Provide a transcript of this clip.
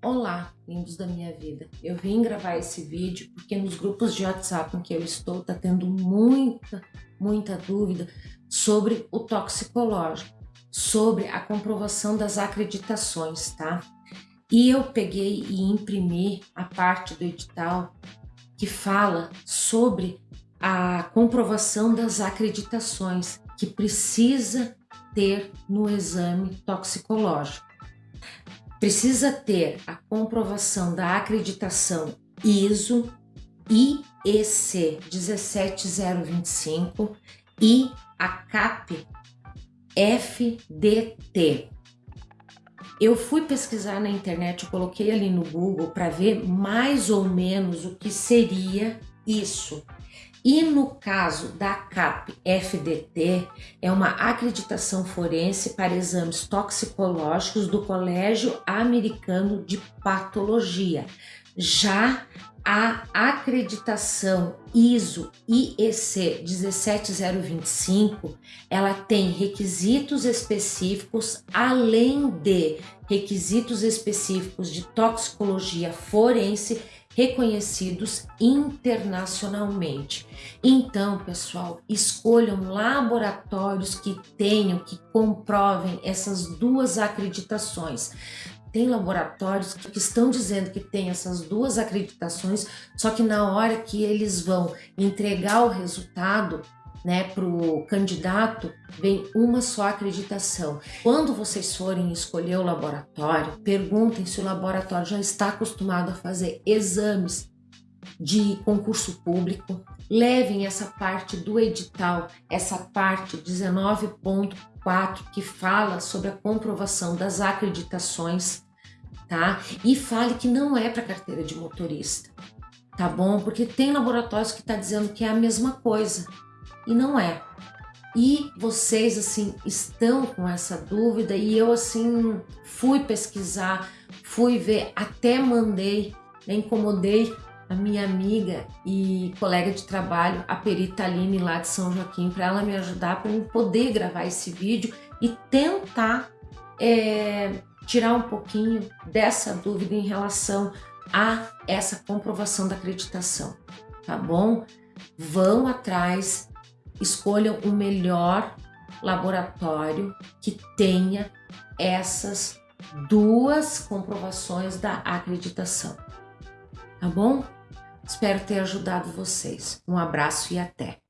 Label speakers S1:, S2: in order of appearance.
S1: Olá, lindos da minha vida. Eu vim gravar esse vídeo porque nos grupos de WhatsApp em que eu estou tá tendo muita, muita dúvida sobre o toxicológico, sobre a comprovação das acreditações, tá? E eu peguei e imprimi a parte do edital que fala sobre a comprovação das acreditações que precisa ter no exame toxicológico precisa ter a comprovação da acreditação ISO IEC 17025 e a CAP FDT. Eu fui pesquisar na internet, eu coloquei ali no Google para ver mais ou menos o que seria isso. E no caso da CAP FDT, é uma acreditação forense para exames toxicológicos do Colégio Americano de Patologia. Já a acreditação ISO IEC 17025, ela tem requisitos específicos além de requisitos específicos de toxicologia forense reconhecidos internacionalmente. Então, pessoal, escolham laboratórios que tenham, que comprovem essas duas acreditações. Tem laboratórios que estão dizendo que tem essas duas acreditações, só que na hora que eles vão entregar o resultado, né, para o candidato, vem uma só acreditação. Quando vocês forem escolher o laboratório, perguntem se o laboratório já está acostumado a fazer exames de concurso público, levem essa parte do edital, essa parte 19.4 que fala sobre a comprovação das acreditações, tá? E fale que não é para carteira de motorista, tá bom? Porque tem laboratórios que está dizendo que é a mesma coisa e não é. E vocês, assim, estão com essa dúvida e eu, assim, fui pesquisar, fui ver, até mandei, né, incomodei a minha amiga e colega de trabalho, a perita Aline lá de São Joaquim, para ela me ajudar para eu poder gravar esse vídeo e tentar é, tirar um pouquinho dessa dúvida em relação a essa comprovação da acreditação, tá bom? Vão atrás, escolham o melhor laboratório que tenha essas duas comprovações da acreditação. Tá bom? Espero ter ajudado vocês. Um abraço e até!